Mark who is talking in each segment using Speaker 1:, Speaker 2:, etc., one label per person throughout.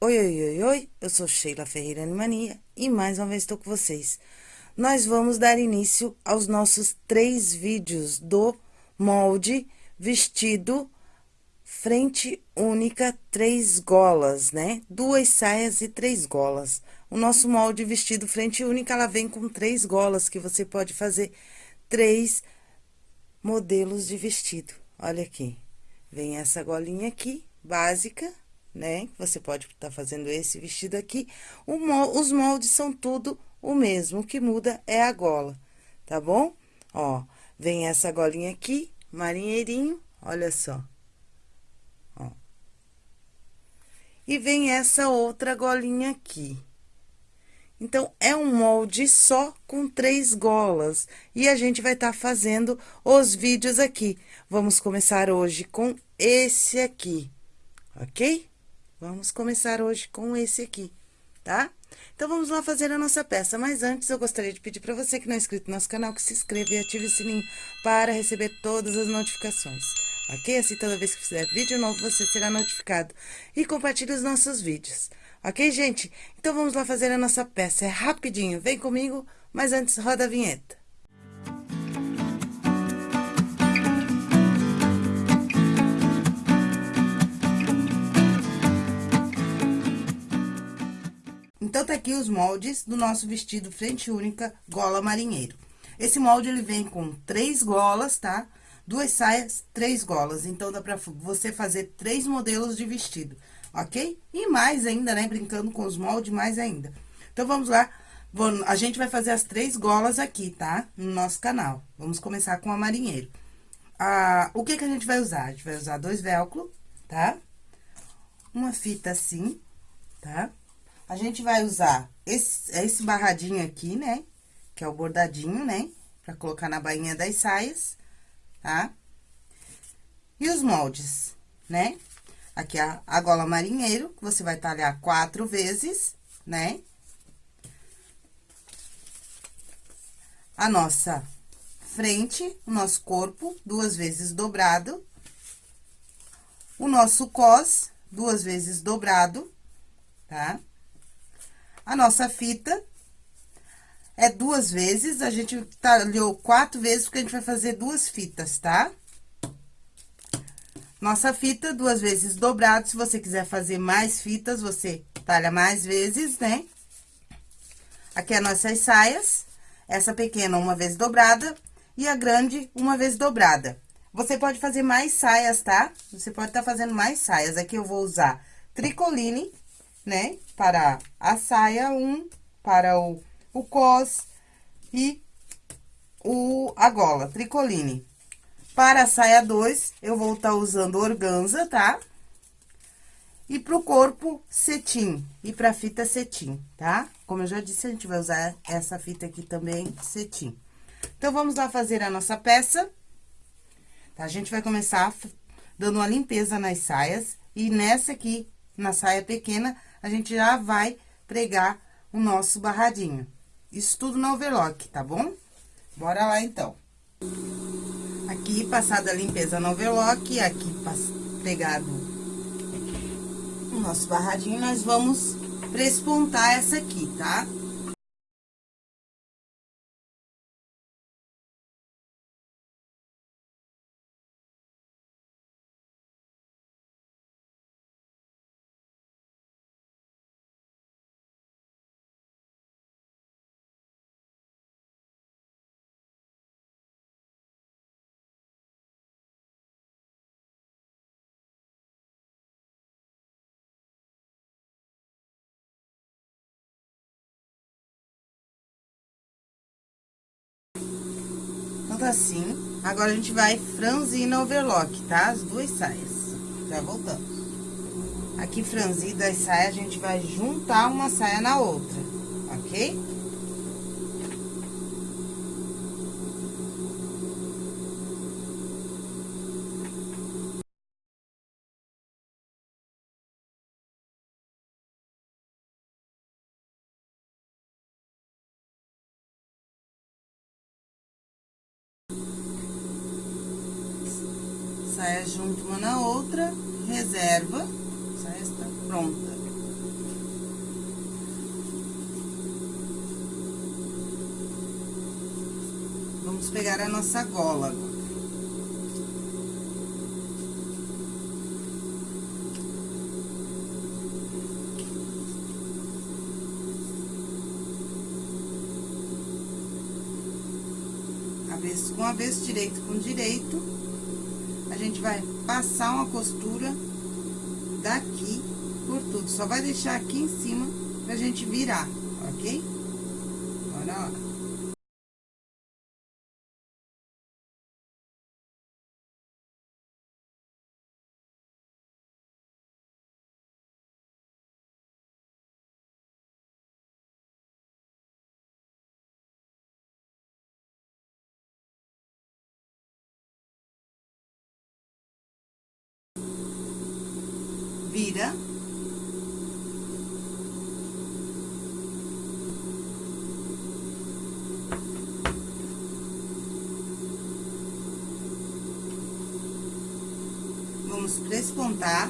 Speaker 1: Oi, oi, oi, oi, eu sou Sheila Ferreira Animania e mais uma vez estou com vocês. Nós vamos dar início aos nossos três vídeos do molde vestido frente única, três golas, né? Duas saias e três golas. O nosso molde vestido frente única, ela vem com três golas, que você pode fazer três modelos de vestido. Olha aqui, vem essa golinha aqui, básica, né? Você pode estar tá fazendo esse vestido aqui. Os moldes são tudo o mesmo, o que muda é a gola, tá bom? Ó, vem essa golinha aqui, marinheirinho, olha só. Ó. E vem essa outra golinha aqui. Então, é um molde só com três golas. E a gente vai estar tá fazendo os vídeos aqui. Vamos começar hoje com esse aqui, ok? Vamos começar hoje com esse aqui, tá? Então, vamos lá fazer a nossa peça. Mas antes, eu gostaria de pedir para você que não é inscrito no nosso canal, que se inscreva e ative o sininho para receber todas as notificações. Ok? Assim, toda vez que fizer vídeo novo, você será notificado. E compartilhe os nossos vídeos. Ok, gente? Então, vamos lá fazer a nossa peça. É rapidinho. Vem comigo, mas antes, roda a vinheta. Então, tá aqui os moldes do nosso vestido frente única gola marinheiro. Esse molde, ele vem com três golas, tá? Duas saias, três golas. Então, dá pra você fazer três modelos de vestido, ok? E mais ainda, né? Brincando com os moldes, mais ainda. Então, vamos lá. A gente vai fazer as três golas aqui, tá? No nosso canal. Vamos começar com a marinheiro. Ah, o que que a gente vai usar? A gente vai usar dois velcro, tá? Uma fita assim, tá? A gente vai usar esse, esse barradinho aqui, né? Que é o bordadinho, né? Pra colocar na bainha das saias, tá? E os moldes, né? Aqui a, a gola marinheiro, que você vai talhar quatro vezes, né? A nossa frente, o nosso corpo, duas vezes dobrado. O nosso cos, duas vezes dobrado, tá? A nossa fita é duas vezes, a gente talhou quatro vezes, porque a gente vai fazer duas fitas, tá? Nossa fita, duas vezes dobrado, se você quiser fazer mais fitas, você talha mais vezes, né? Aqui é nossas saias, essa pequena uma vez dobrada e a grande uma vez dobrada. Você pode fazer mais saias, tá? Você pode estar tá fazendo mais saias. Aqui eu vou usar tricoline, né? Para a saia, um para o, o cos e o, a gola, tricoline. Para a saia 2, eu vou estar tá usando organza, tá? E pro corpo, cetim. E pra fita, cetim, tá? Como eu já disse, a gente vai usar essa fita aqui também, cetim. Então, vamos lá fazer a nossa peça. Tá? A gente vai começar dando uma limpeza nas saias. E nessa aqui, na saia pequena, a gente já vai pregar o nosso barradinho. Isso tudo no overlock, tá bom? Bora lá, então. Aqui, passada a limpeza no overlock, aqui pregado o nosso barradinho, nós vamos prespontar essa aqui, tá? Pronto assim. Agora, a gente vai franzir no overlock, tá? As duas saias. Já voltamos. Aqui, franzida as saias, a gente vai juntar uma saia na outra, ok? saia junto uma na outra, reserva, saia está pronta. vamos pegar a nossa gola agora. avesso com avesso, direito com direito. A gente vai passar uma costura daqui por tudo. Só vai deixar aqui em cima pra gente virar, ok? Bora lá. Vira. Vamos prespontar.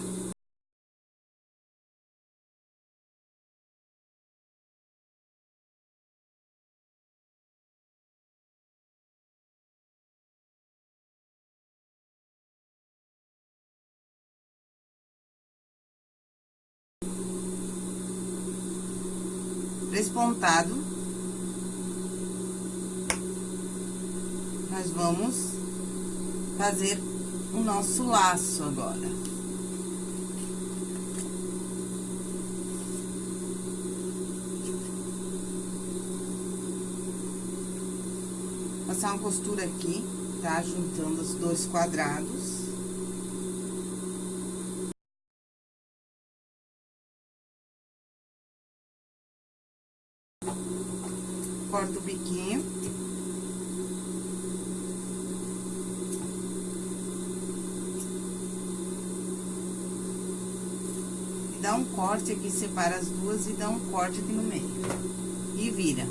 Speaker 1: Despontado. Nós vamos fazer o nosso laço agora. Passar uma costura aqui, tá? Juntando os dois quadrados. corta o biquinho. E dá um corte aqui, separa as duas e dá um corte aqui no meio. E vira.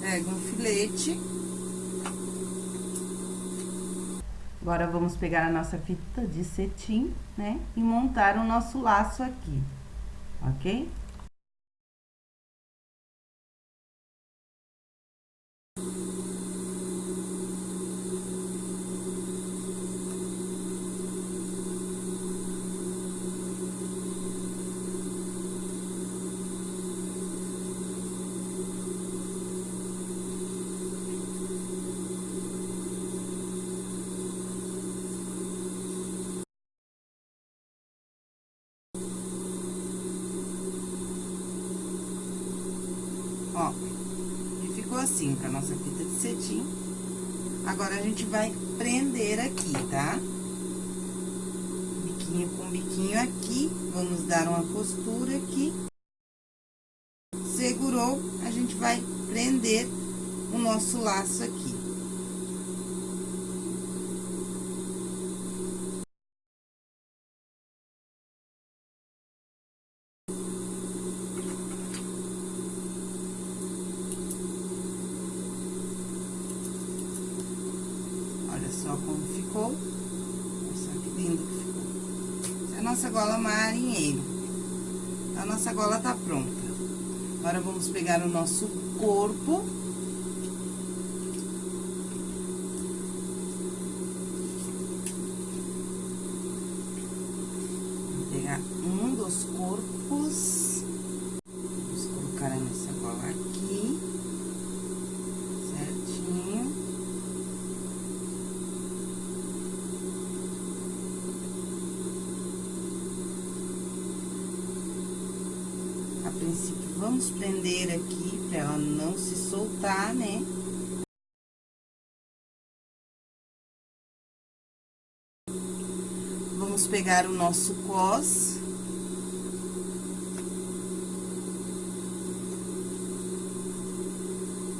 Speaker 1: pega um filete. Agora, vamos pegar a nossa fita de cetim, né? E montar o nosso laço aqui, ok? Ó, e ficou assim com a nossa fita de cetim. Agora, a gente vai prender aqui, tá? Biquinho com biquinho aqui, vamos dar uma costura aqui. Segurou, a gente vai prender o nosso laço aqui. Só como ficou. Só que lindo que ficou. Essa é a nossa gola marinheiro. A nossa gola tá pronta. Agora, vamos pegar o nosso corpo. Vou pegar um dos corpos. Vamos colocar nessa gola aqui. A princípio, vamos prender aqui pra ela não se soltar, né? Vamos pegar o nosso cos.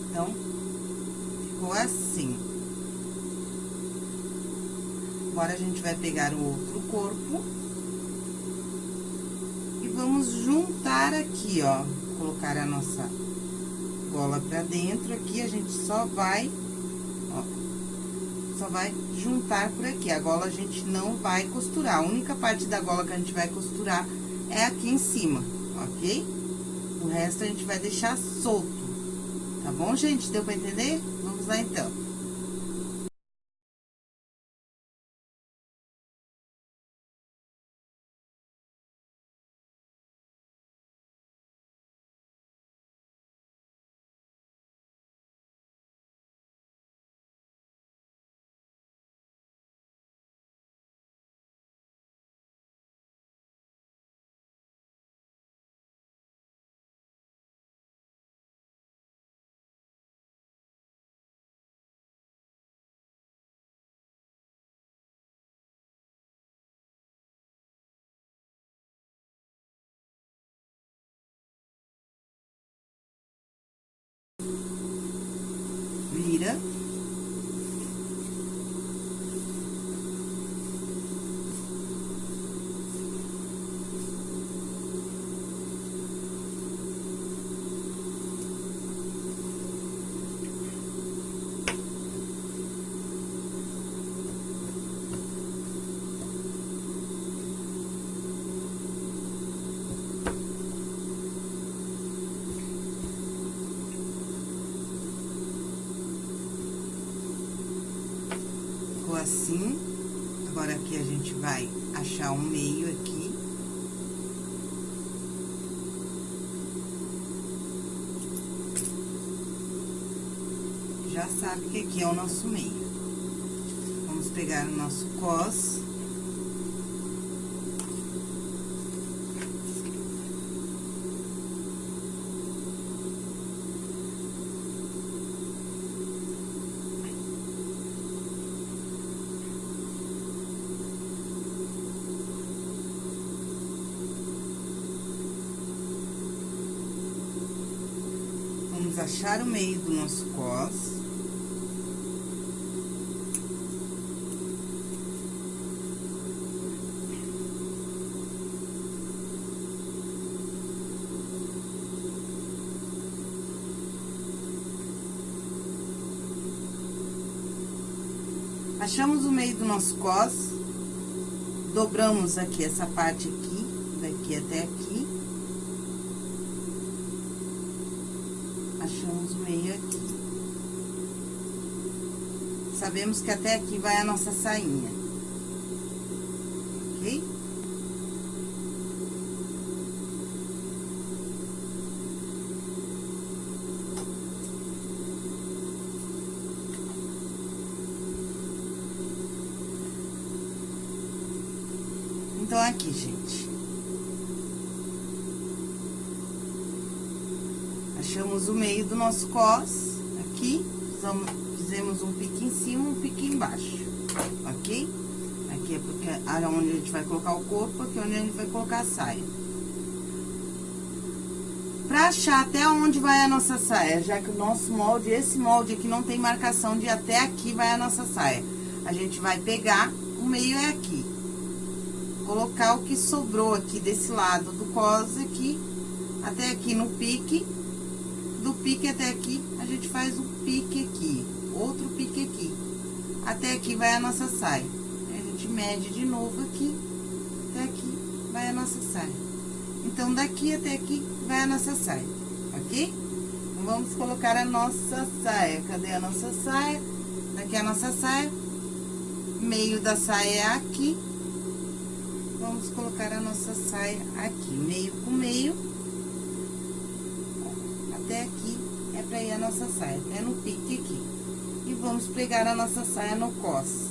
Speaker 1: Então, ficou assim. Agora, a gente vai pegar o outro corpo vamos juntar aqui, ó, colocar a nossa gola pra dentro aqui, a gente só vai, ó, só vai juntar por aqui. A gola a gente não vai costurar, a única parte da gola que a gente vai costurar é aqui em cima, ok? O resto a gente vai deixar solto, tá bom, gente? Deu pra entender? Vamos lá, então. Vira. Ficou assim. Agora, aqui a gente vai achar um meio aqui. Já sabe que aqui é o nosso meio. Vamos pegar o nosso cos. Achar o meio do nosso cos. Achamos o meio do nosso cos, dobramos aqui essa parte aqui, daqui até aqui. Sabemos que até aqui vai a nossa sainha. Ok? Então, aqui, gente. Achamos o meio do nosso cos, aqui, fizemos, um pique em cima, um pique embaixo, ok? Aqui é porque é onde a gente vai colocar o corpo, aqui é onde a gente vai colocar a saia. Pra achar até onde vai a nossa saia, já que o nosso molde, esse molde aqui não tem marcação de até aqui vai a nossa saia. A gente vai pegar, o meio é aqui. Colocar o que sobrou aqui desse lado do cos aqui, até aqui no pique. Pique até aqui, a gente faz um pique aqui, outro pique aqui. Até aqui vai a nossa saia. A gente mede de novo aqui, até aqui vai a nossa saia. Então, daqui até aqui vai a nossa saia, ok? Então, vamos colocar a nossa saia. Cadê a nossa saia? Daqui a nossa saia. Meio da saia é aqui. Vamos colocar a nossa saia aqui, meio com meio. Até aqui é pra ir a nossa saia, até no pique aqui. E vamos pregar a nossa saia no cos.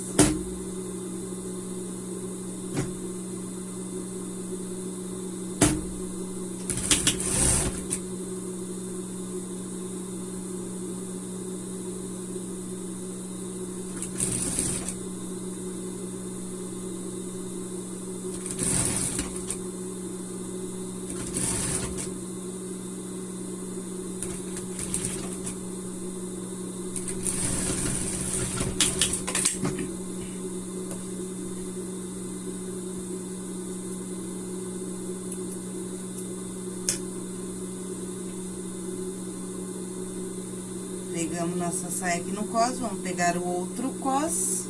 Speaker 1: Saia aqui no cos, vamos pegar o outro cos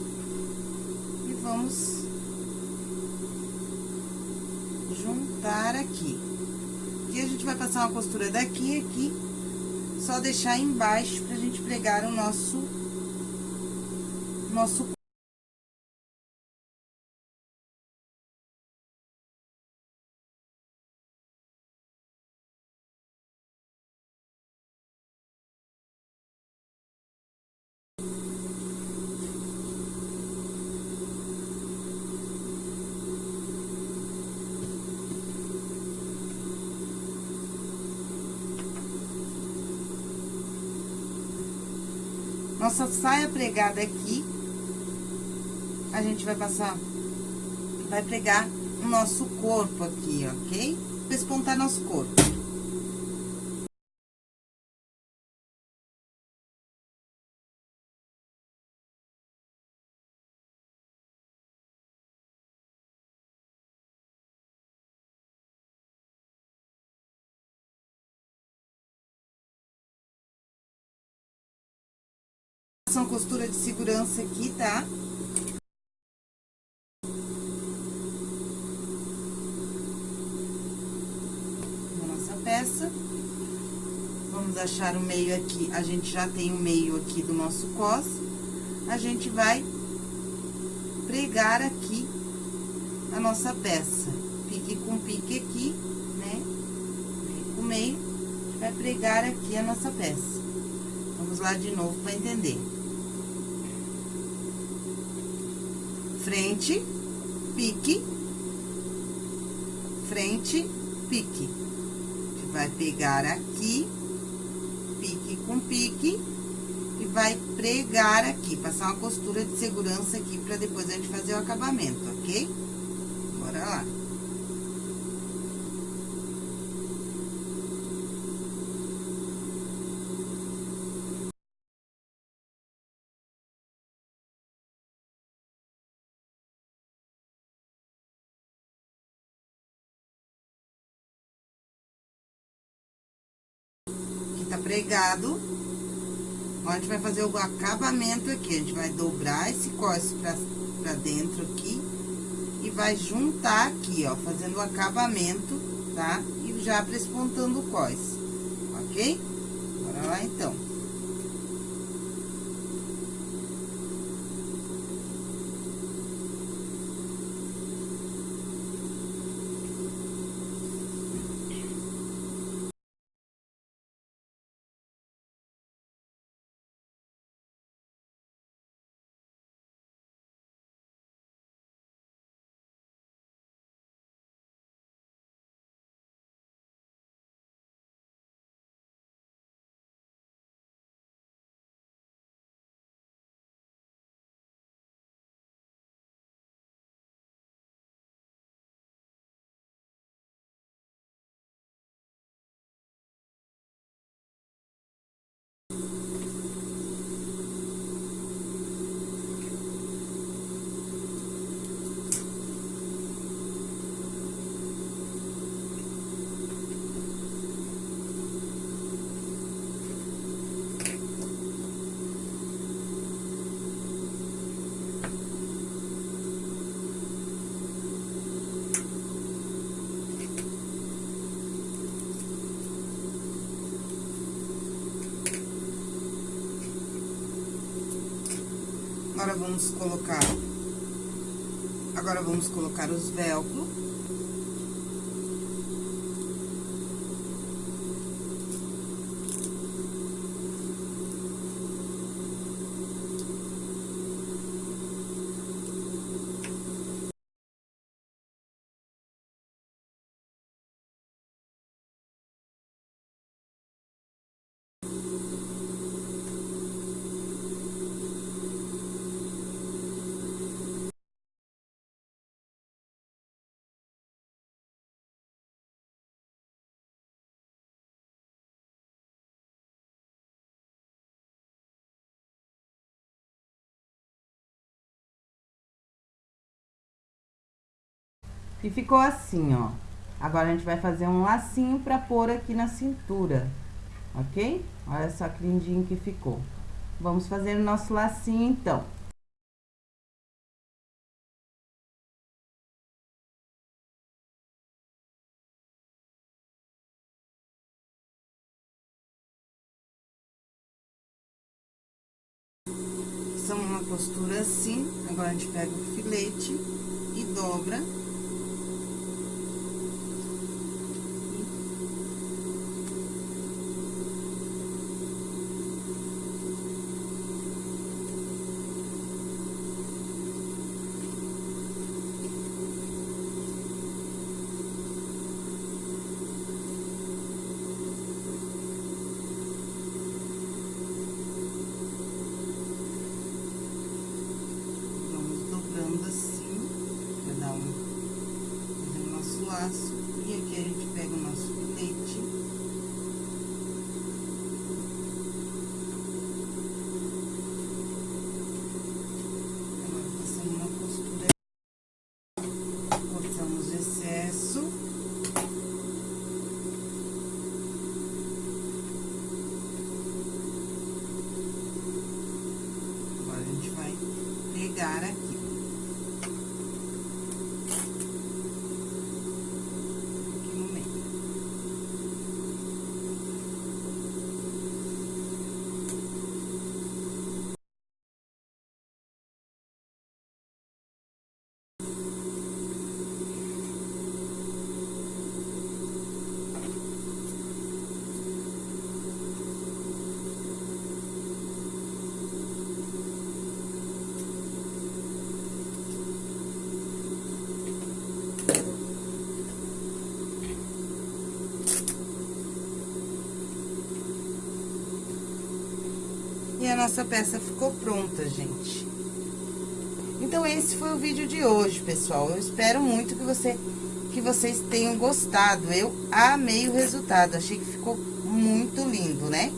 Speaker 1: e vamos juntar aqui. Aqui a gente vai passar uma costura daqui e aqui, só deixar embaixo pra gente pregar o nosso, nosso Nossa saia pregada aqui, a gente vai passar, vai pregar o nosso corpo aqui, ok? Pespontar nosso corpo. São costura de segurança aqui, tá? Na nossa peça. Vamos achar o meio aqui. A gente já tem o meio aqui do nosso cos. A gente vai pregar aqui a nossa peça. Pique com pique aqui, né? O meio, a vai pregar aqui a nossa peça. Vamos lá de novo para entender. Frente, pique, frente, pique. A gente vai pegar aqui, pique com pique, e vai pregar aqui, passar uma costura de segurança aqui, pra depois a gente fazer o acabamento, ok? Bora lá. Pregado. a gente vai fazer o acabamento aqui. A gente vai dobrar esse cós pra, pra dentro aqui. E vai juntar aqui, ó, fazendo o acabamento, tá? E já prespontando o cós, ok? Bora lá, então. Agora, vamos colocar... Agora, vamos colocar os velcro. E ficou assim, ó. Agora, a gente vai fazer um lacinho pra pôr aqui na cintura, ok? Olha só que lindinho que ficou. Vamos fazer o nosso lacinho, então. São uma postura assim, agora a gente pega o filete e dobra laço. E aqui a gente pega o nosso filete. Agora, passamos uma costura. Cortamos o excesso. Agora, a gente vai pegar aqui. E a nossa peça ficou pronta, gente. Então, esse foi o vídeo de hoje, pessoal. Eu espero muito que, você, que vocês tenham gostado. Eu amei o resultado, achei que ficou muito lindo, né?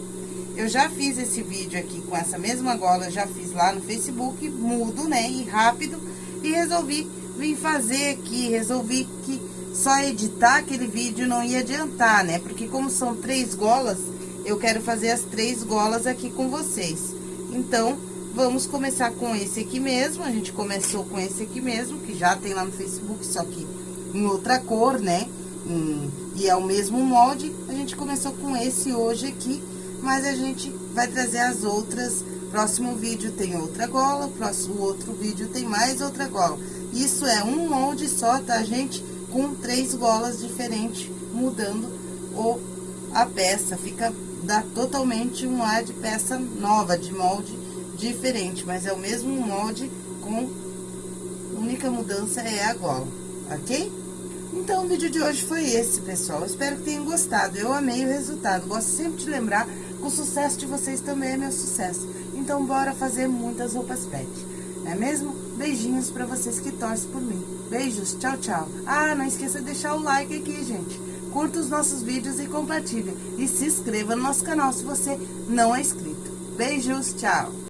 Speaker 1: Eu já fiz esse vídeo aqui com essa mesma gola, já fiz lá no Facebook, mudo, né? E rápido. E resolvi vir fazer aqui, resolvi que só editar aquele vídeo não ia adiantar, né? Porque como são três golas, eu quero fazer as três golas aqui com vocês. Então, vamos começar com esse aqui mesmo. A gente começou com esse aqui mesmo, que já tem lá no Facebook, só que em outra cor, né? Hum, e é o mesmo molde. A gente começou com esse hoje aqui, mas a gente vai trazer as outras. Próximo vídeo tem outra gola, próximo outro vídeo tem mais outra gola. Isso é um molde só, tá, gente? Com três golas diferentes, mudando o, a peça. Fica dá totalmente um ar de peça nova, de molde diferente, mas é o mesmo molde com única mudança é a gola, ok? Então, o vídeo de hoje foi esse, pessoal. Espero que tenham gostado. Eu amei o resultado. Gosto sempre de lembrar que o sucesso de vocês também é meu sucesso. Então, bora fazer muitas roupas pet. É mesmo? Beijinhos pra vocês que torcem por mim. Beijos, tchau, tchau. Ah, não esqueça de deixar o like aqui, gente curta os nossos vídeos e compartilhe. E se inscreva no nosso canal se você não é inscrito. Beijos, tchau!